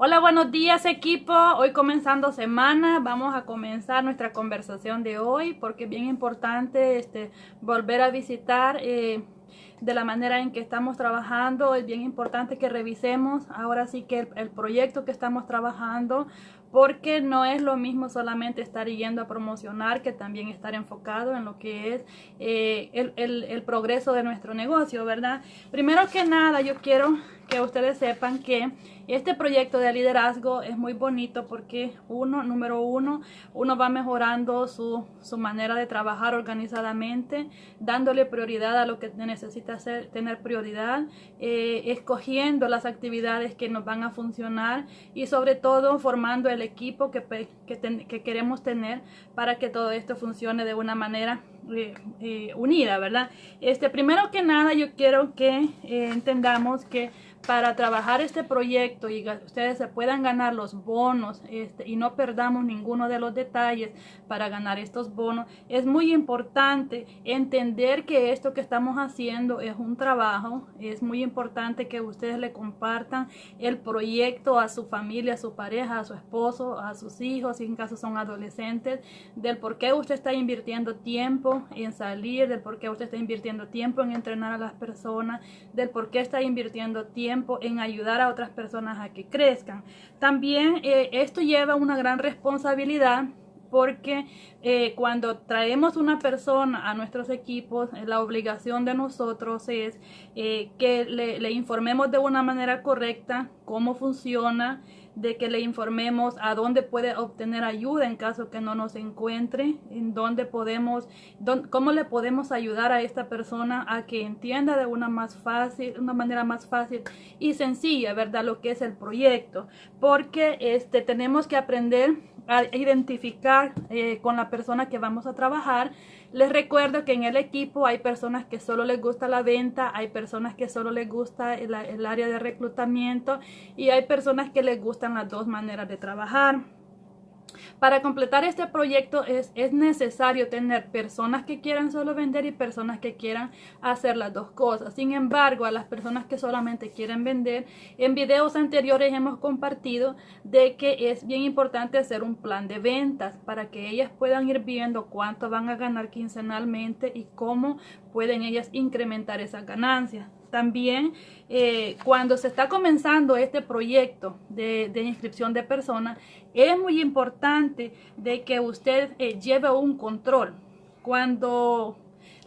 Hola, buenos días equipo. Hoy comenzando semana, vamos a comenzar nuestra conversación de hoy porque es bien importante este, volver a visitar eh, de la manera en que estamos trabajando. Es bien importante que revisemos ahora sí que el, proyecto que estamos trabajando porque no es lo mismo solamente estar yendo a promocionar que también estar enfocado en lo que es eh, el, el, el progreso de nuestro negocio, ¿verdad? Primero que nada, yo quiero que ustedes sepan que este proyecto de liderazgo es muy bonito porque uno, número uno, uno va mejorando su, su manera de trabajar organizadamente, dándole prioridad a lo que necesita hacer, tener prioridad, eh, escogiendo las actividades que nos van a funcionar y sobre todo formando el equipo que, que, queremos tener para que todo esto funcione de una manera eh, eh, unida, ¿verdad? Este, primero que nada, yo quiero que entendamos que para trabajar este proyecto y ustedes se puedan ganar los bonos este, y no perdamos ninguno de los detalles para ganar estos bonos, es muy importante entender que esto que estamos haciendo es un trabajo, es muy importante que ustedes le compartan el proyecto a su familia, a su pareja, a su esposo, a sus hijos, si en caso son adolescentes, del por qué usted está invirtiendo tiempo en salir, del por qué usted está invirtiendo tiempo en entrenar a las personas, del por qué está invirtiendo tiempo en ayudar a otras personas a que crezcan. También eh, esto lleva una gran responsabilidad porque eh, cuando traemos una persona a nuestros equipos, eh, la obligación de nosotros es que le, le, informemos de una manera correcta cómo funciona, de que le informemos a dónde puede obtener ayuda en caso que no nos encuentre, en dónde podemos, cómo le podemos ayudar a esta persona a que entienda de una más fácil, una manera más fácil y sencilla, ¿verdad? Lo que es el proyecto, porque este tenemos que aprender a identificar eh, con la persona que vamos a trabajar les recuerdo que en el equipo hay personas que solo les gusta la venta, hay personas que solo les gusta el, el área de reclutamiento y hay personas que les gustan las dos maneras de trabajar. Para completar este proyecto es, es, necesario tener personas que quieran solo vender y personas que quieran hacer las dos cosas. Sin embargo, a las personas que solamente quieren vender, en videos anteriores hemos compartido de que es bien importante hacer un plan de ventas para que ellas puedan ir viendo cuánto van a ganar quincenalmente y cómo pueden ellas incrementar esas ganancias. También eh, cuando se está comenzando este proyecto de, inscripción de personas, es muy importante de que usted eh, lleve un control. Cuando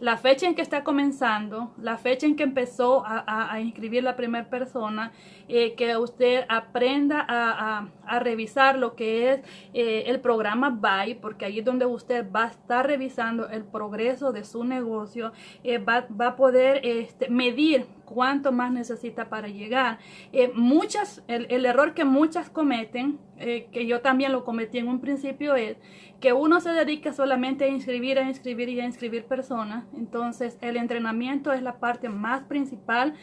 la fecha en que está comenzando, la fecha en que empezó a, inscribir la primera persona, eh, que usted aprenda a, revisar lo que es eh, el programa BUY, porque ahí es donde usted va a estar revisando el progreso de su negocio, eh, va, a poder este, medir cuánto más necesita para llegar. muchas, el, el, error que muchas cometen, que yo también lo cometí en un principio, es que uno se dedica solamente a inscribir, a inscribir y a inscribir personas. Entonces el entrenamiento es la parte más principal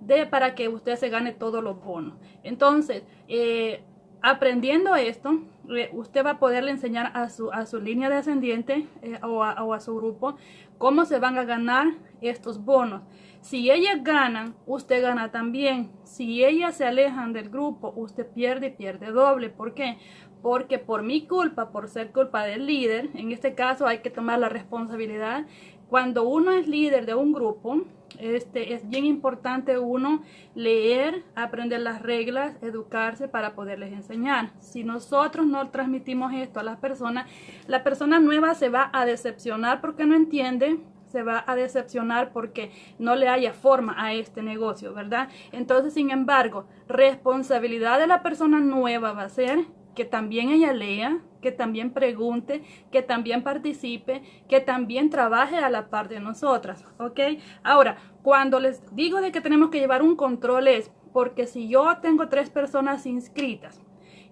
de para que usted se gane todos los bonos. Entonces, eh, aprendiendo esto, eh, usted va a poderle enseñar a su, a su línea descendiente eh, o, o, a, su grupo cómo se van a ganar estos bonos. Si ellas ganan, usted gana también. Si ellas se alejan del grupo, usted pierde y pierde doble. ¿Por qué? porque por mi culpa, por ser culpa del líder, en este caso hay que tomar la responsabilidad. Cuando uno es líder de un grupo, este, es bien importante uno leer, aprender las reglas, educarse para poderles enseñar. Si nosotros no transmitimos esto a las personas, la persona nueva se va a decepcionar porque no entiende, se va a decepcionar porque no le haya forma a este negocio, ¿verdad? Entonces, sin embargo, responsabilidad de la persona nueva va a ser que también ella lea, que también pregunte, que también participe, que también trabaje a la par de nosotras, ¿ok? Ahora, cuando les digo de que tenemos que llevar un control es porque si yo tengo tres personas inscritas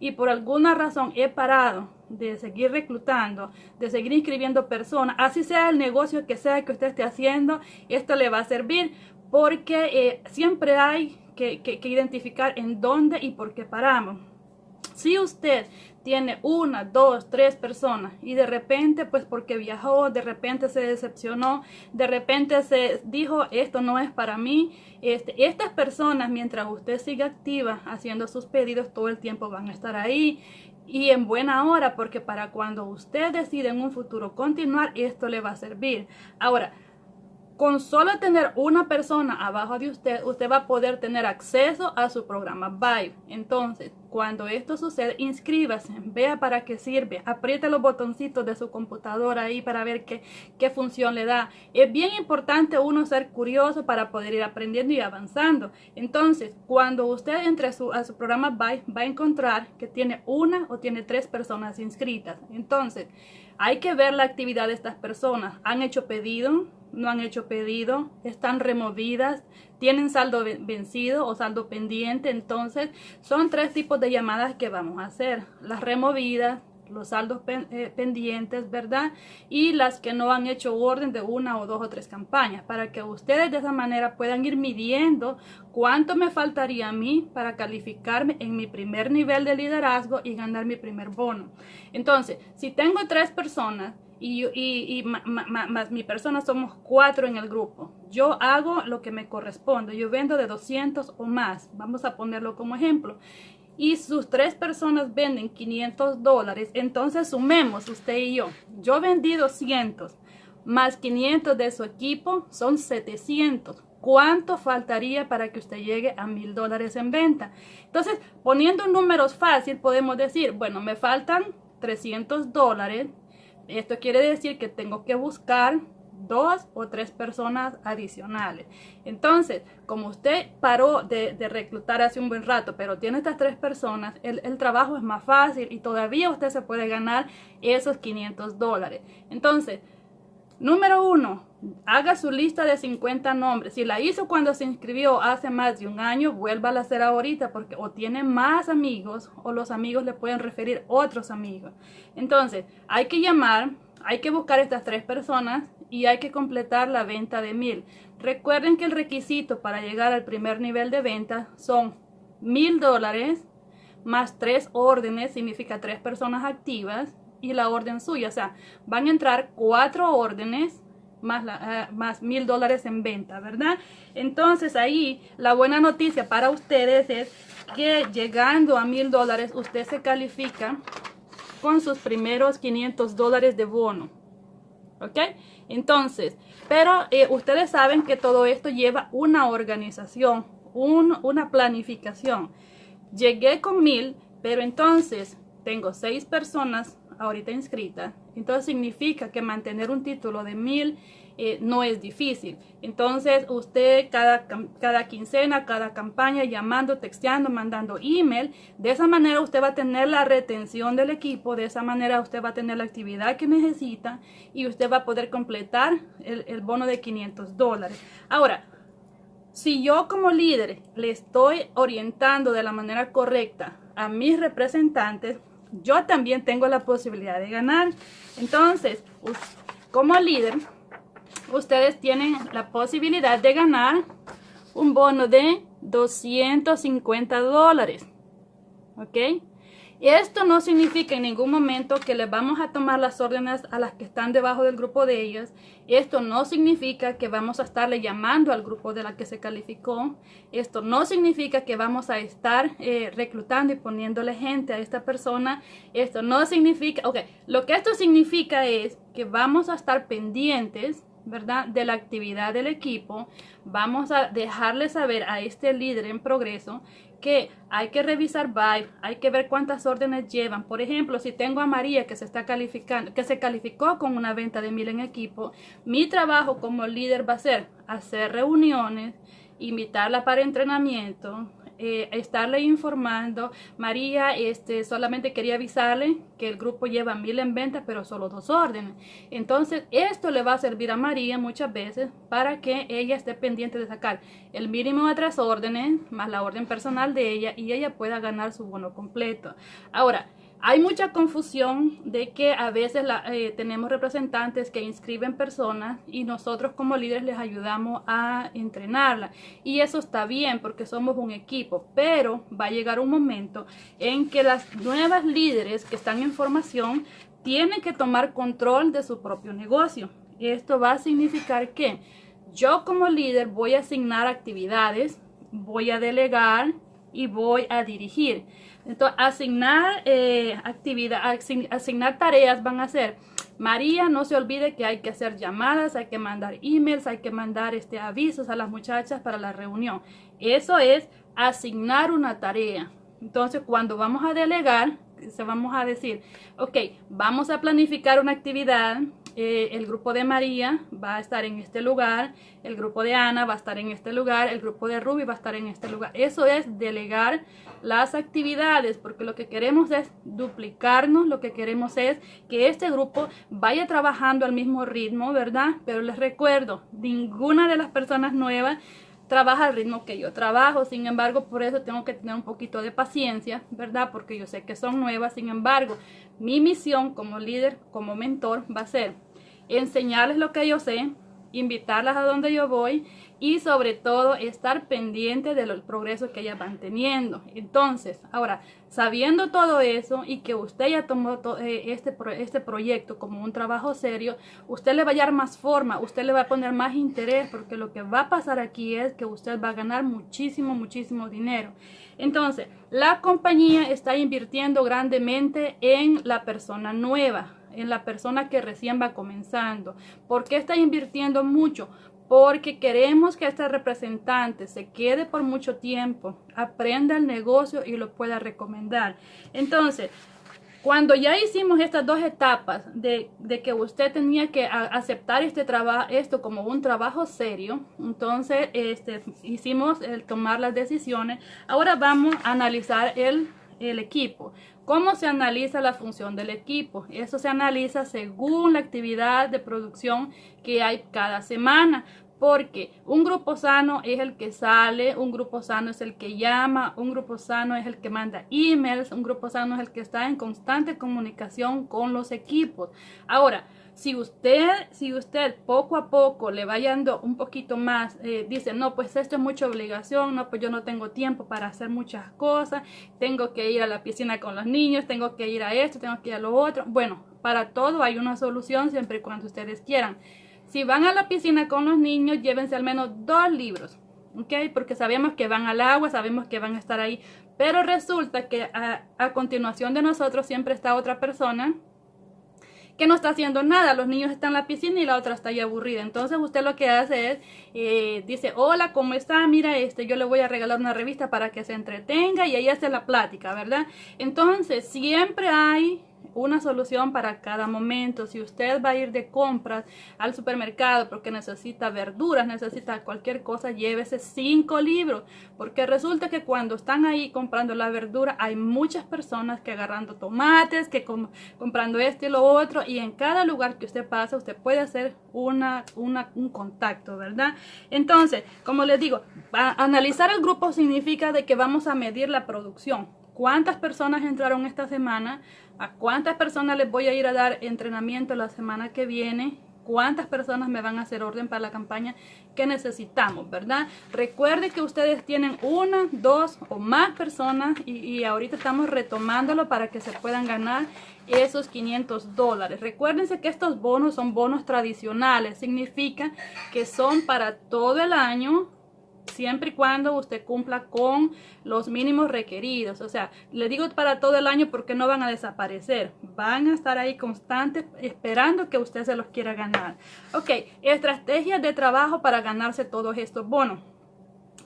y por alguna razón he parado de seguir reclutando, de seguir inscribiendo personas, así sea el negocio que sea que usted esté haciendo, esto le va a servir porque eh, siempre hay que, que identificar en dónde y por qué paramos. Si usted tiene una, dos, tres personas y de repente, pues porque viajó, de repente se decepcionó, de repente se dijo, esto no es para mí, este, estas personas, mientras usted siga activa haciendo sus pedidos, todo el tiempo van a estar ahí y en buena hora, porque para cuando usted decide en un futuro continuar, esto le va a servir. Ahora, con solo tener una persona abajo de usted, usted va a poder tener acceso a su programa Vibe. Entonces, cuando esto sucede, inscríbase, vea para qué sirve, apriete los botoncitos de su computadora ahí para ver qué, qué función le da. Es bien importante uno ser curioso para poder ir aprendiendo y avanzando. Entonces, cuando usted entre a su, a su programa Vibe, va a encontrar que tiene una o tiene tres personas inscritas. Entonces, hay que ver la actividad de estas personas. ¿Han hecho pedido? no han hecho pedido, están removidas, tienen saldo vencido o saldo pendiente. Entonces, son tres tipos de llamadas que vamos a hacer. Las removidas, los saldos eh, pendientes, ¿verdad? Y las que no han hecho orden de una o dos o tres campañas, para que ustedes de esa manera puedan ir midiendo cuánto me faltaría a mí para calificarme en mi primer nivel de liderazgo y ganar mi primer bono. Entonces, si tengo tres personas, y, y, más mi persona somos cuatro en el grupo. Yo hago lo que me corresponde. Yo vendo de 200 o más. Vamos a ponerlo como ejemplo. Y sus tres personas venden 500 dólares. Entonces sumemos usted y yo. Yo vendí 200 más 500 de su equipo son 700. ¿Cuánto faltaría para que usted llegue a mil dólares en venta? Entonces, poniendo números fácil, podemos decir, bueno, me faltan 300 dólares esto quiere decir que tengo que buscar dos o tres personas adicionales. Entonces, como usted paró de, reclutar hace un buen rato, pero tiene estas tres personas, el, trabajo es más fácil y todavía usted se puede ganar esos 500 dólares. Entonces, número uno, haga su lista de 50 nombres. Si la hizo cuando se inscribió hace más de un año, vuelva a hacer ahorita porque o tiene más amigos o los amigos le pueden referir otros amigos. Entonces, hay que llamar, hay que buscar estas tres personas y hay que completar la venta de mil. Recuerden que el requisito para llegar al primer nivel de venta son mil dólares más tres órdenes, significa tres personas activas y la orden suya. O sea, van a entrar cuatro órdenes más, eh, más mil dólares en venta, ¿verdad? Entonces ahí la buena noticia para ustedes es que llegando a mil dólares usted se califica con sus primeros 500 dólares de bono. ¿Ok? Entonces, pero eh, ustedes saben que todo esto lleva una organización, una planificación. Llegué con mil, pero entonces tengo seis personas ahorita inscrita, entonces significa que mantener un título de mil eh, no es difícil. Entonces usted cada, cada quincena, cada campaña, llamando, texteando, mandando email, de esa manera usted va a tener la retención del equipo, de esa manera usted va a tener la actividad que necesita y usted va a poder completar el, el bono de 500 dólares. Ahora, si yo como líder le estoy orientando de la manera correcta a mis representantes, yo también tengo la posibilidad de ganar. Entonces, como líder, ustedes tienen la posibilidad de ganar un bono de 250 dólares. ¿Ok? Esto no significa en ningún momento que les vamos a tomar las órdenes a las que están debajo del grupo de ellas. Esto no significa que vamos a estarle llamando al grupo de la que se calificó. Esto no significa que vamos a estar eh, reclutando y poniéndole gente a esta persona. Esto no significa, ok, lo que esto significa es que vamos a estar pendientes ¿verdad? De la actividad del equipo, vamos a dejarle saber a este líder en progreso que hay que revisar Vibe, hay que ver cuántas órdenes llevan. Por ejemplo, si tengo a María que se está calificando, que se calificó con una venta de mil en equipo, mi trabajo como líder va a ser hacer reuniones, invitarla para entrenamiento, eh, estarle informando. María, este, solamente quería avisarle que el grupo lleva mil en venta, pero solo dos órdenes. Entonces, esto le va a servir a María muchas veces para que ella esté pendiente de sacar el mínimo de tres órdenes, más la orden personal de ella, y ella pueda ganar su bono completo. Ahora, Hay mucha confusión de que a veces eh, tenemos representantes que inscriben personas y nosotros como líderes les ayudamos a entrenarla. Y eso está bien porque somos un equipo, pero va a llegar un momento en que las nuevas líderes que están en formación tienen que tomar control de su propio negocio. Esto va a significar que yo como líder voy a asignar actividades, voy a delegar y voy a dirigir. Entonces, asignar eh, actividad, asignar tareas van a ser, María, no se olvide que hay que hacer llamadas, hay que mandar emails, hay que mandar este, avisos a las muchachas para la reunión. Eso es asignar una tarea. Entonces, cuando vamos a delegar, se vamos a decir, ok, vamos a planificar una actividad, eh, el grupo de María va a estar en este lugar, el grupo de Ana va a estar en este lugar, el grupo de Ruby va a estar en este lugar. Eso es delegar las actividades, porque lo que queremos es duplicarnos, lo que queremos es que este grupo vaya trabajando al mismo ritmo, ¿verdad? Pero les recuerdo, ninguna de las personas nuevas trabaja al ritmo que yo trabajo, sin embargo, por eso tengo que tener un poquito de paciencia, ¿verdad? Porque yo sé que son nuevas, sin embargo, mi misión como líder, como mentor, va a ser enseñarles lo que yo sé, invitarlas a donde yo voy y sobre todo estar pendiente del progreso que ellas van teniendo. Entonces, ahora, sabiendo todo eso y que usted ya tomó eh, este, este proyecto como un trabajo serio, usted le va a dar más forma, usted le va a poner más interés porque lo que va a pasar aquí es que usted va a ganar muchísimo, muchísimo dinero. Entonces, la compañía está invirtiendo grandemente en la persona nueva en la persona que recién va comenzando. ¿Por qué está invirtiendo mucho? Porque queremos que este representante se quede por mucho tiempo, aprenda el negocio y lo pueda recomendar. Entonces, cuando ya hicimos estas dos etapas de, que usted tenía que aceptar este trabajo, esto como un trabajo serio, entonces este, hicimos el tomar las decisiones. Ahora vamos a analizar el, el equipo. ¿Cómo se analiza la función del equipo? Eso se analiza según la actividad de producción que hay cada semana. Porque un grupo sano es el que sale, un grupo sano es el que llama, un grupo sano es el que manda emails, un grupo sano es el que está en constante comunicación con los equipos. Ahora, si usted, si usted poco a poco le vaya dando un poquito más, eh, dice, no, pues esto es mucha obligación, no, pues yo no tengo tiempo para hacer muchas cosas, tengo que ir a la piscina con los niños, tengo que ir a esto, tengo que ir a lo otro. Bueno, para todo hay una solución siempre y cuando ustedes quieran. Si van a la piscina con los niños, llévense al menos dos libros, ¿ok? Porque sabemos que van al agua, sabemos que van a estar ahí, pero resulta que a, a continuación de nosotros siempre está otra persona que no está haciendo nada. Los niños están en la piscina y la otra está ahí aburrida. Entonces usted lo que hace es, eh, dice, hola, ¿cómo está? Mira, este, yo le voy a regalar una revista para que se entretenga y ahí hace la plática, ¿verdad? Entonces siempre hay una solución para cada momento. Si usted va a ir de compras al supermercado porque necesita verduras, necesita cualquier cosa, llévese cinco libros. Porque resulta que cuando están ahí comprando la verdura, hay muchas personas que agarrando tomates, que comprando esto y lo otro. Y en cada lugar que usted pasa, usted puede hacer una, un contacto, ¿verdad? Entonces, como les digo, analizar el grupo significa de que vamos a medir la producción cuántas personas entraron esta semana, a cuántas personas les voy a ir a dar entrenamiento la semana que viene, cuántas personas me van a hacer orden para la campaña que necesitamos, ¿verdad? Recuerde que ustedes tienen una, dos o más personas y, ahorita estamos retomándolo para que se puedan ganar esos 500 dólares. Recuérdense que estos bonos son bonos tradicionales, significa que son para todo el año siempre y cuando usted cumpla con los mínimos requeridos. O sea, le digo para todo el año porque no van a desaparecer. Van a estar ahí constantes esperando que usted se los quiera ganar. Ok, estrategias de trabajo para ganarse todos estos bonos.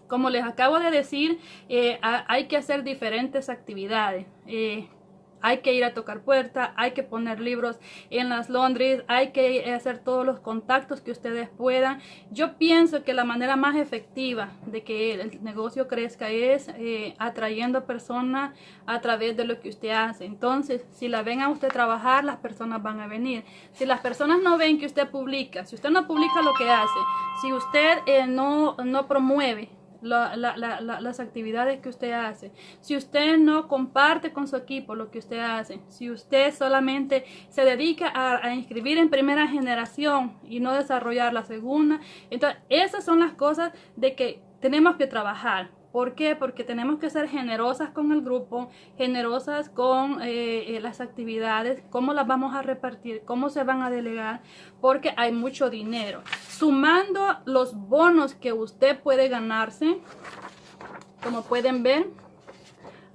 Como les acabo de decir, eh, hay que hacer diferentes actividades. Eh, hay que ir a tocar puerta, hay que poner libros en las Londres, hay que hacer todos los contactos que ustedes puedan. Yo pienso que la manera más efectiva de que el negocio crezca es eh, atrayendo personas a través de lo que usted hace. Entonces, si la ven a usted trabajar, las personas van a venir. Si las personas no ven que usted publica, si usted no publica lo que hace, si usted eh, no, no promueve las actividades que usted hace, si usted no comparte con su equipo lo que usted hace, si usted solamente se dedica a, a inscribir en primera generación y no desarrollar la segunda, entonces esas son las cosas de que tenemos que trabajar. ¿Por qué? Porque tenemos que ser generosas con el grupo, generosas con eh, eh, las actividades, cómo las vamos a repartir, cómo se van a delegar, porque hay mucho dinero. Sumando los bonos que usted puede ganarse, como pueden ver,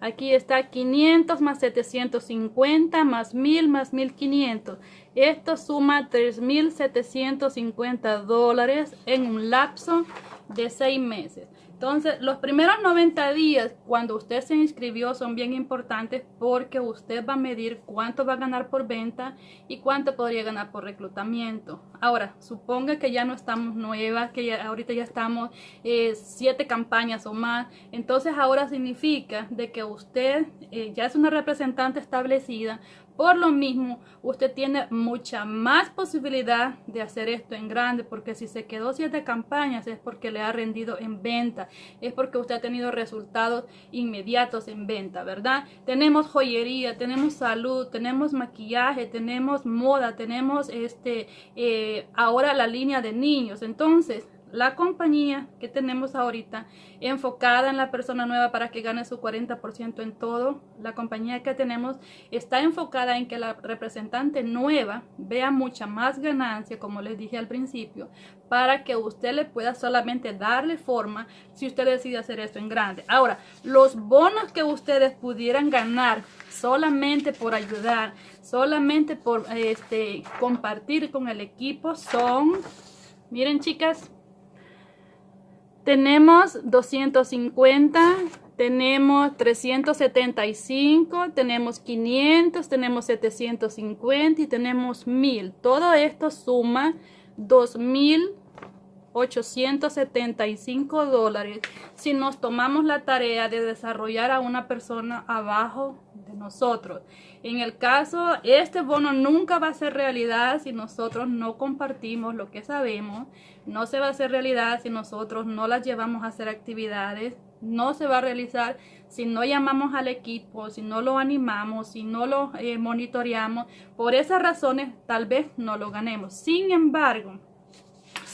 aquí está 500 más 750 más 1000 más 1500. Esto suma 3.750 dólares en un lapso de seis meses. Entonces, los primeros 90 días cuando usted se inscribió son bien importantes porque usted va a medir cuánto va a ganar por venta y cuánto podría ganar por reclutamiento. Ahora, suponga que ya no estamos nuevas, que ya, ahorita ya estamos eh, siete campañas o más. Entonces, ahora significa de que usted eh, ya es una representante establecida, por lo mismo, usted tiene mucha más posibilidad de hacer esto en grande, porque si se quedó siete campañas es porque le ha rendido en venta, es porque usted ha tenido resultados inmediatos en venta, ¿verdad? Tenemos joyería, tenemos salud, tenemos maquillaje, tenemos moda, tenemos este, eh, ahora la línea de niños. Entonces, la compañía que tenemos ahorita enfocada en la persona nueva para que gane su 40% en todo. La compañía que tenemos está enfocada en que la representante nueva vea mucha más ganancia, como les dije al principio, para que usted le pueda solamente darle forma si usted decide hacer esto en grande. Ahora, los bonos que ustedes pudieran ganar solamente por ayudar, solamente por este compartir con el equipo son, miren chicas, tenemos 250, tenemos 375, tenemos 500, tenemos 750 y tenemos 1000. Todo esto suma 2.875 dólares si nos tomamos la tarea de desarrollar a una persona abajo de nosotros. En el caso, este bono nunca va a ser realidad si nosotros no compartimos lo que sabemos. No se va a hacer realidad si nosotros no las llevamos a hacer actividades. No se va a realizar si no llamamos al equipo, si no lo animamos, si no lo eh, monitoreamos. Por esas razones tal vez no lo ganemos. Sin embargo,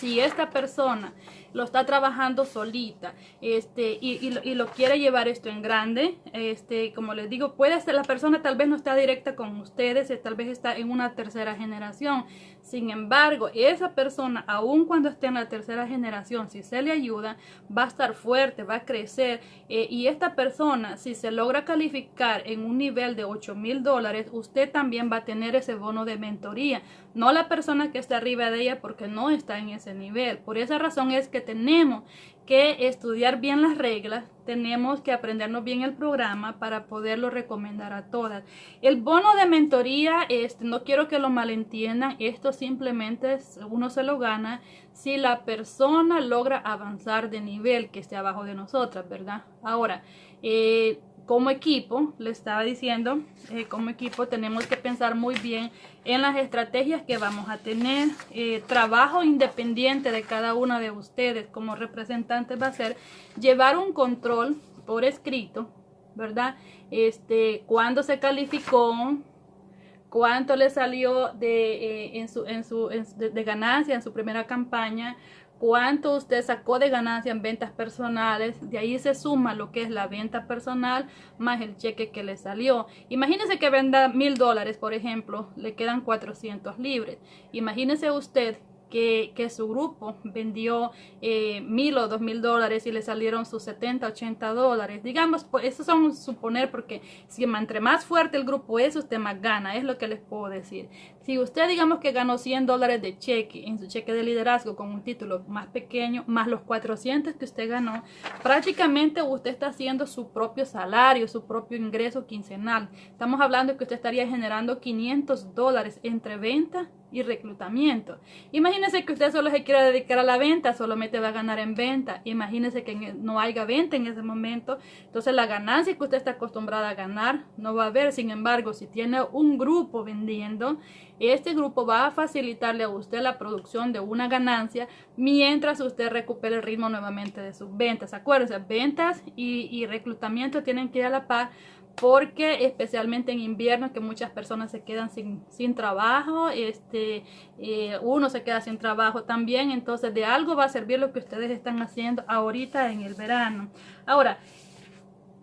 si esta persona lo está trabajando solita este, y, y, lo, quiere llevar esto en grande, este, como les digo, puede ser la persona tal vez no está directa con ustedes, eh, tal vez está en una tercera generación. Sin embargo, esa persona, aun cuando esté en la tercera generación, si se le ayuda, va a estar fuerte, va a crecer. Eh, y esta persona, si se logra calificar en un nivel de 8 mil dólares, usted también va a tener ese bono de mentoría. No la persona que está arriba de ella porque no está en ese nivel. Por esa razón es que tenemos que estudiar bien las reglas, tenemos que aprendernos bien el programa para poderlo recomendar a todas. El bono de mentoría, este, no quiero que lo malentiendan, esto simplemente uno se lo gana si la persona logra avanzar de nivel que esté abajo de nosotras, ¿verdad? Ahora, eh, como equipo, le estaba diciendo, eh, como equipo tenemos que pensar muy bien en las estrategias que vamos a tener. Eh, trabajo independiente de cada una de ustedes como representantes va a ser llevar un control por escrito, ¿verdad? Este, cuándo se calificó, cuánto le salió de, eh, en su, en su, de ganancia en su primera campaña, cuánto usted sacó de ganancia en ventas personales, de ahí se suma lo que es la venta personal más el cheque que le salió. Imagínese que venda mil dólares, por ejemplo, le quedan 400 libres. Imagínese usted que, su grupo vendió eh, mil o dos mil dólares y le salieron sus 70, 80 dólares. Digamos, pues eso son suponer porque si entre más fuerte el grupo es, usted más gana, es lo que les puedo decir. Si usted digamos que ganó 100 dólares de cheque en su cheque de liderazgo con un título más pequeño, más los 400 que usted ganó, prácticamente usted está haciendo su propio salario, su propio ingreso quincenal. Estamos hablando que usted estaría generando 500 dólares entre venta y reclutamiento. Imagínese que usted solo se quiera dedicar a la venta, solamente va a ganar en venta. Imagínese que e, no haya venta en ese momento, entonces la ganancia que usted está acostumbrada a ganar no va a haber. Sin embargo, si tiene un grupo vendiendo, este grupo va a facilitarle a usted la producción de una ganancia mientras usted recupere el ritmo nuevamente de sus ventas. Acuérdense, ventas y, y reclutamiento tienen que ir a la par porque especialmente en invierno que muchas personas se quedan sin, sin trabajo, este, eh, uno se queda sin trabajo también, entonces de algo va a servir lo que ustedes están haciendo ahorita en el verano. Ahora,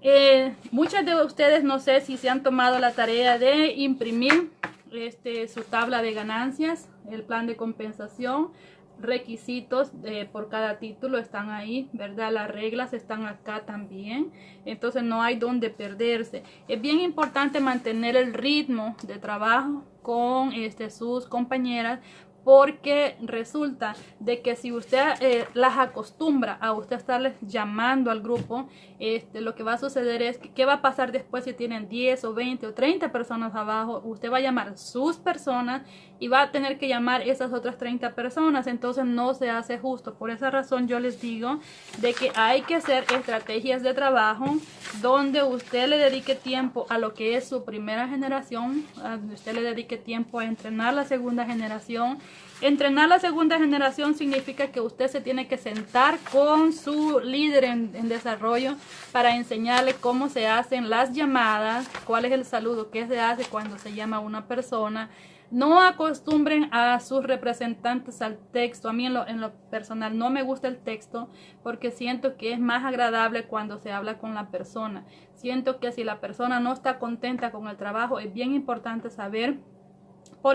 eh, muchas de ustedes no sé si se han tomado la tarea de imprimir este, su tabla de ganancias, el plan de compensación requisitos por cada título están ahí, ¿verdad? Las reglas están acá también, entonces no hay donde perderse. Es bien importante mantener el ritmo de trabajo con este, sus compañeras porque resulta de que si usted eh, las acostumbra a usted estarles llamando al grupo, este, lo que va a suceder es que qué va a pasar después si tienen 10 o 20 o 30 personas abajo, usted va a llamar sus personas y va a tener que llamar esas otras 30 personas, entonces no se hace justo. Por esa razón yo les digo de que hay que hacer estrategias de trabajo donde usted le dedique tiempo a lo que es su primera generación, donde usted le dedique tiempo a entrenar la segunda generación Entrenar la segunda generación significa que usted se tiene que sentar con su líder en, desarrollo para enseñarle cómo se hacen las llamadas, cuál es el saludo que se hace cuando se llama a una persona. No acostumbren a sus representantes al texto. A mí en lo, en lo personal no me gusta el texto porque siento que es más agradable cuando se habla con la persona. Siento que si la persona no está contenta con el trabajo, es bien importante saber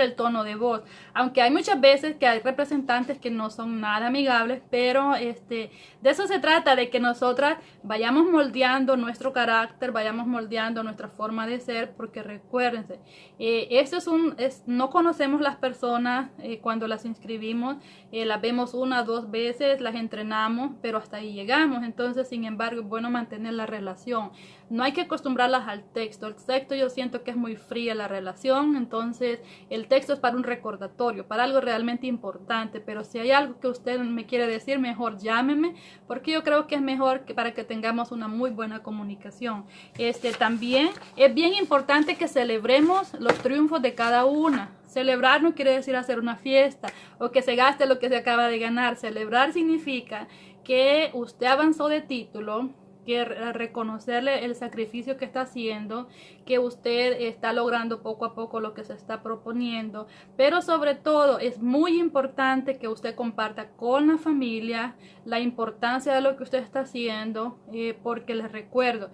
el tono de voz. Aunque hay muchas veces que hay representantes que no son nada amigables, pero este, de eso se trata, de que nosotras vayamos moldeando nuestro carácter, vayamos moldeando nuestra forma de ser, porque recuérdense, eh, esto es un, es, no conocemos las personas eh, cuando las inscribimos, eh, las vemos una, dos veces, las entrenamos, pero hasta ahí llegamos. Entonces, sin embargo, es bueno mantener la relación. No hay que acostumbrarlas al texto. El texto yo siento que es muy fría la relación, entonces el texto es para un recordatorio, para algo realmente importante, pero si hay algo que usted me quiere decir, mejor llámeme, porque yo creo que es mejor que para que tengamos una muy buena comunicación. Este también es bien importante que celebremos los triunfos de cada una. Celebrar no quiere decir hacer una fiesta o que se gaste lo que se acaba de ganar. Celebrar significa que usted avanzó de título, que reconocerle el sacrificio que está haciendo, que usted está logrando poco a poco lo que se está proponiendo, pero sobre todo es muy importante que usted comparta con la familia la importancia de lo que usted está haciendo, eh, porque les recuerdo,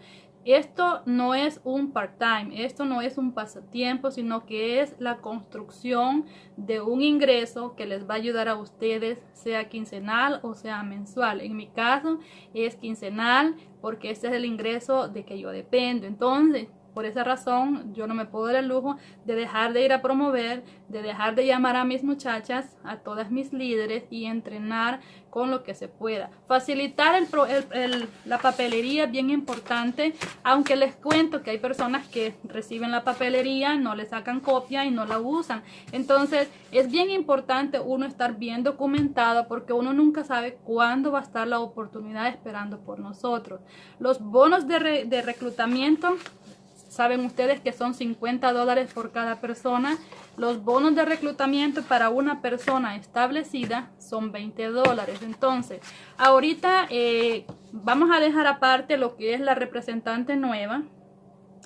esto no es un part-time, esto no es un pasatiempo, sino que es la construcción de un ingreso que les va a ayudar a ustedes, sea quincenal o sea mensual. En mi caso es quincenal porque este es el ingreso de que yo dependo. Entonces, por esa razón, yo no me puedo dar el lujo de dejar de ir a promover, de dejar de llamar a mis muchachas, a todas mis líderes y entrenar con lo que se pueda. Facilitar la papelería bien importante, aunque les cuento que hay personas que reciben la papelería, no le sacan copia y no la usan. Entonces, es bien importante uno estar bien documentado porque uno nunca sabe cuándo va a estar la oportunidad esperando por nosotros. Los bonos de reclutamiento Saben ustedes que son 50 dólares por cada persona. Los bonos de reclutamiento para una persona establecida son 20 dólares. Entonces, ahorita eh, vamos a dejar aparte lo que es la representante nueva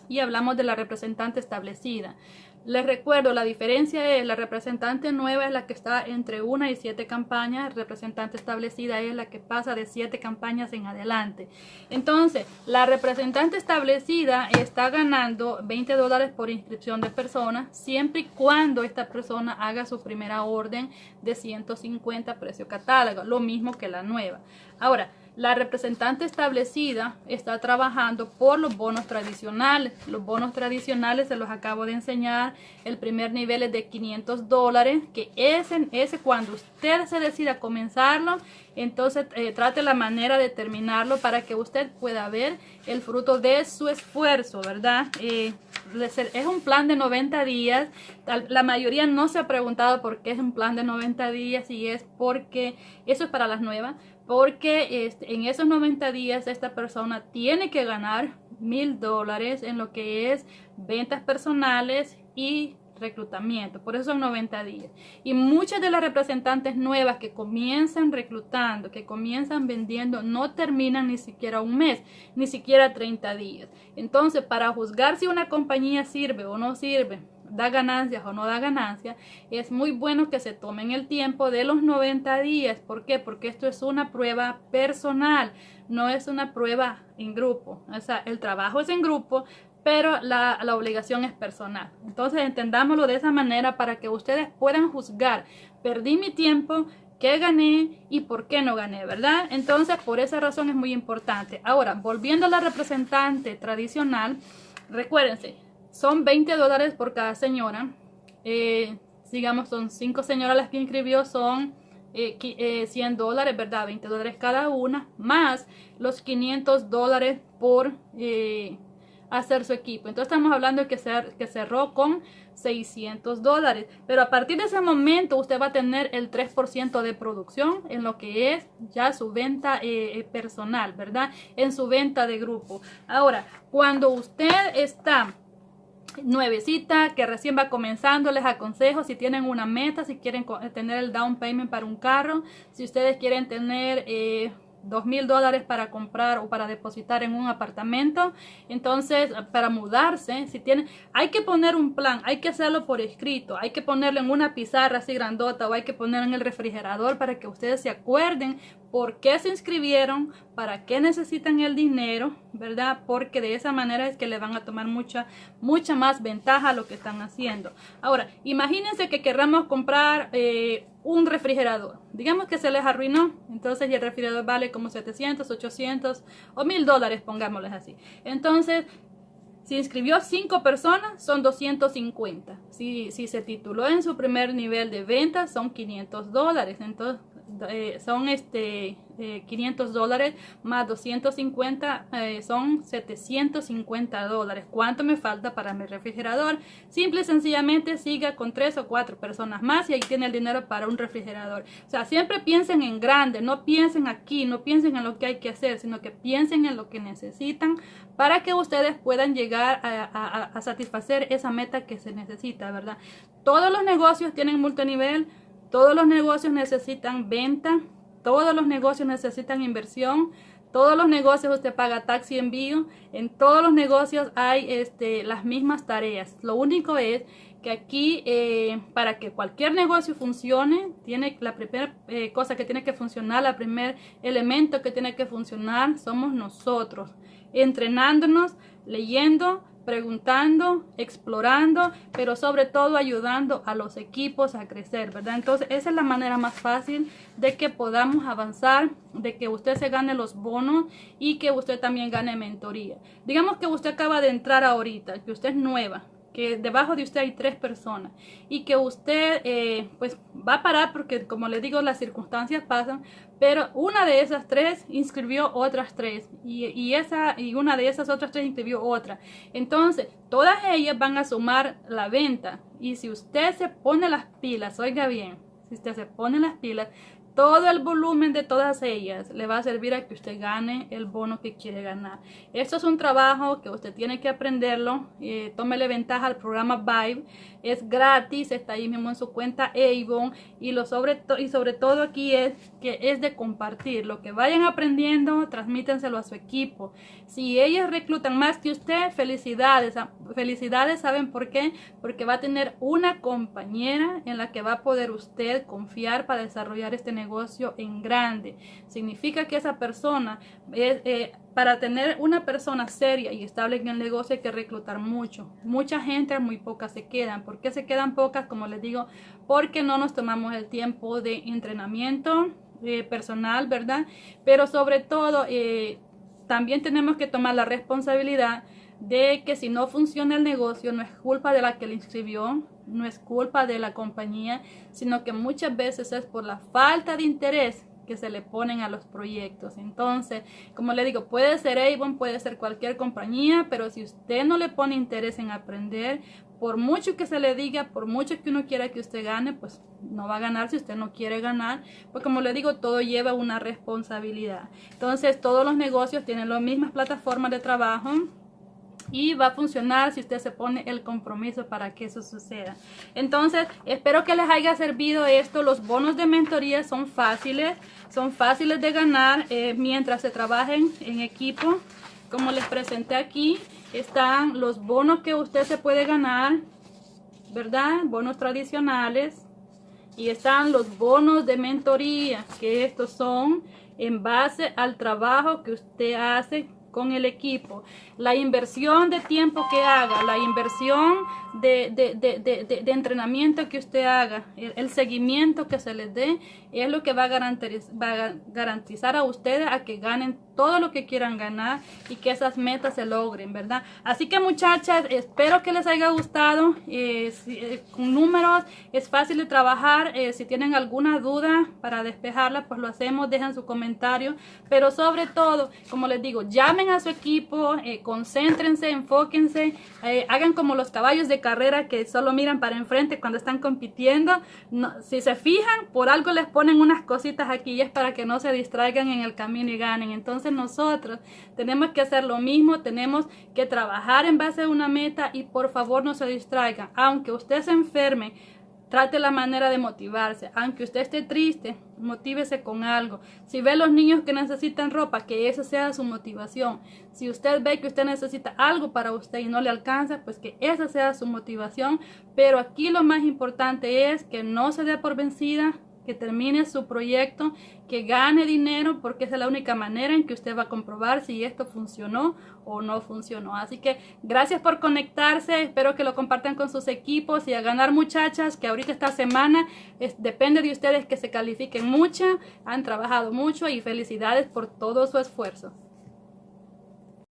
y hablamos de la representante establecida. Les recuerdo, la diferencia es la representante nueva es la que está entre una y siete campañas, la representante establecida es la que pasa de siete campañas en adelante. Entonces, la representante establecida está ganando 20 dólares por inscripción de persona, siempre y cuando esta persona haga su primera orden de 150 precio catálogo, lo mismo que la nueva. Ahora, la representante establecida está trabajando por los bonos tradicionales. Los bonos tradicionales se los acabo de enseñar. El primer nivel es de 500 dólares, que ese, ese cuando usted se decida comenzarlo, entonces eh, trate la manera de terminarlo para que usted pueda ver el fruto de su esfuerzo, ¿verdad? Eh, es un plan de 90 días. La mayoría no se ha preguntado por qué es un plan de 90 días y es porque eso es para las nuevas. Porque este, en esos 90 días esta persona tiene que ganar mil dólares en lo que es ventas personales y reclutamiento, por eso son 90 días. Y muchas de las representantes nuevas que comienzan reclutando, que comienzan vendiendo, no terminan ni siquiera un mes, ni siquiera 30 días. Entonces, para juzgar si una compañía sirve o no sirve, da ganancias o no da ganancias, es muy bueno que se tomen el tiempo de los 90 días. ¿Por qué? Porque esto es una prueba personal, no es una prueba en grupo. O sea, el trabajo es en grupo, pero la, obligación es personal. Entonces entendámoslo de esa manera para que ustedes puedan juzgar, perdí mi tiempo, qué gané y por qué no gané, ¿verdad? Entonces por esa razón es muy importante. Ahora, volviendo a la representante tradicional, recuérdense, son 20 dólares por cada señora. Eh, digamos, son 5 señoras las que inscribió, son eh, 100 eh, dólares, ¿verdad? 20 dólares cada una, más los 500 dólares por... Eh, hacer su equipo. Entonces estamos hablando de que, que cerró con 600 dólares. Pero a partir de ese momento usted va a tener el 3% de producción en lo que es ya su venta personal, ¿verdad? En su venta de grupo. Ahora, cuando usted está nuevecita que recién va comenzando les aconsejo si tienen una meta si quieren tener el down payment para un carro si ustedes quieren tener eh, dos mil dólares para comprar o para depositar en un apartamento. Entonces, para mudarse, si tienen, hay que poner un plan, hay que hacerlo por escrito, hay que ponerlo en una pizarra así grandota o hay que ponerlo en el refrigerador para que ustedes se acuerden por qué se inscribieron, para qué necesitan el dinero, ¿verdad? Porque de esa manera es que le van a tomar mucha, mucha más ventaja a lo que están haciendo. Ahora, imagínense que querramos comprar eh, un refrigerador. Digamos que se les arruinó, entonces el refrigerador vale como 700, 800 o 1000 dólares, pongámosles así. Entonces, si inscribió 5 personas, son 250. Si, si se tituló en su primer nivel de venta, son 500 dólares. Entonces, eh, son este 500 eh, dólares más 250 eh, son 750 dólares. ¿Cuánto me falta para mi refrigerador? Simple y sencillamente siga con tres o cuatro personas más y ahí tiene el dinero para un refrigerador. O sea, siempre piensen en grande, no piensen aquí, no piensen en lo que hay que hacer, sino que piensen en lo que necesitan para que ustedes puedan llegar a, a satisfacer esa meta que se necesita, ¿verdad? Todos los negocios tienen multinivel todos los negocios necesitan venta, todos los negocios necesitan inversión, todos los negocios usted paga taxi envío, en todos los negocios hay este, las mismas tareas. Lo único es que aquí eh, para que cualquier negocio funcione, tiene la primera eh, cosa que tiene que funcionar, el primer elemento que tiene que funcionar somos nosotros, entrenándonos, leyendo, preguntando, explorando, pero sobre todo ayudando a los equipos a crecer, ¿verdad? Entonces, esa es la manera más fácil de que podamos avanzar, de que usted se gane los bonos y que usted también gane mentoría. Digamos que usted acaba de entrar ahorita, que usted es nueva, que debajo de usted hay tres personas y que usted eh, pues va a parar porque como le digo las circunstancias pasan pero una de esas tres inscribió otras tres y, y, esa y una de esas otras tres inscribió otra. Entonces todas ellas van a sumar la venta y si usted se pone las pilas oiga bien si usted se pone las pilas todo el volumen de todas ellas le va a servir a que usted gane el bono que quiere ganar. Esto es un trabajo que usted tiene que aprenderlo. Eh, tómele ventaja al programa Vibe. Es gratis, está ahí mismo en su cuenta Avon. Y, lo sobre, y sobre todo aquí es que es de compartir. Lo que vayan aprendiendo, transmítenselo a su equipo. Si ellas reclutan más que usted, felicidades. Felicidades, ¿saben por qué? Porque va a tener una compañera en la que va a poder usted confiar para desarrollar este negocio en grande. Significa que esa persona, es, eh, para tener una persona seria y estable en el negocio hay que reclutar mucho. Mucha gente, muy pocas se quedan. ¿Por qué se quedan pocas? Como les digo, porque no nos tomamos el tiempo de entrenamiento eh, personal, ¿verdad? Pero sobre todo, eh, también tenemos que tomar la responsabilidad de que si no funciona el negocio no es culpa de la que le inscribió, no es culpa de la compañía, sino que muchas veces es por la falta de interés que se le ponen a los proyectos. Entonces, como le digo, puede ser Avon, puede ser cualquier compañía, pero si usted no le pone interés en aprender, por mucho que se le diga, por mucho que uno quiera que usted gane, pues no va a ganar si usted no quiere ganar. Pues como le digo, todo lleva una responsabilidad. Entonces, todos los negocios tienen las mismas plataformas de trabajo y va a funcionar si usted se pone el compromiso para que eso suceda. Entonces, espero que les haya servido esto. Los bonos de mentoría son fáciles, son fáciles de ganar eh, mientras se trabajen en equipo. Como les presenté aquí, están los bonos que usted se puede ganar, ¿verdad? Bonos tradicionales. Y están los bonos de mentoría, que estos son en base al trabajo que usted hace con el equipo, la inversión de tiempo que haga, la inversión de, de, entrenamiento que usted haga, el, seguimiento que se les dé, es lo que va a, garantizar, va a garantizar a ustedes a que ganen todo lo que quieran ganar y que esas metas se logren, ¿verdad? Así que muchachas, espero que les haya gustado. Eh, eh, con números es fácil de trabajar. Eh, si tienen alguna duda para despejarla, pues lo hacemos, dejen su comentario. Pero sobre todo, como les digo, llamen a su equipo, concéntrense, enfóquense, hagan como los caballos de carrera que solo miran para enfrente cuando están compitiendo. si se fijan, por algo les ponen unas cositas aquí y es para que no se distraigan en el camino y ganen. Entonces, nosotros tenemos que hacer lo mismo, tenemos que trabajar en base a una meta y por favor no se distraigan. Aunque usted se enferme, trate la manera de motivarse. Aunque usted esté triste, motívese con algo. Si ve a los niños que necesitan ropa, que esa sea su motivación. Si usted ve que usted necesita algo para usted y no le alcanza, pues que esa sea su motivación. Pero aquí lo más importante es que no se dé por vencida, que termine su proyecto, que gane dinero, porque esa es la única manera en que usted va a comprobar si esto funcionó o no funcionó. Así que gracias por conectarse, espero que lo compartan con sus equipos y a ganar muchachas, que ahorita esta semana depende de ustedes que se califiquen mucho, han trabajado mucho y felicidades por todo su esfuerzo.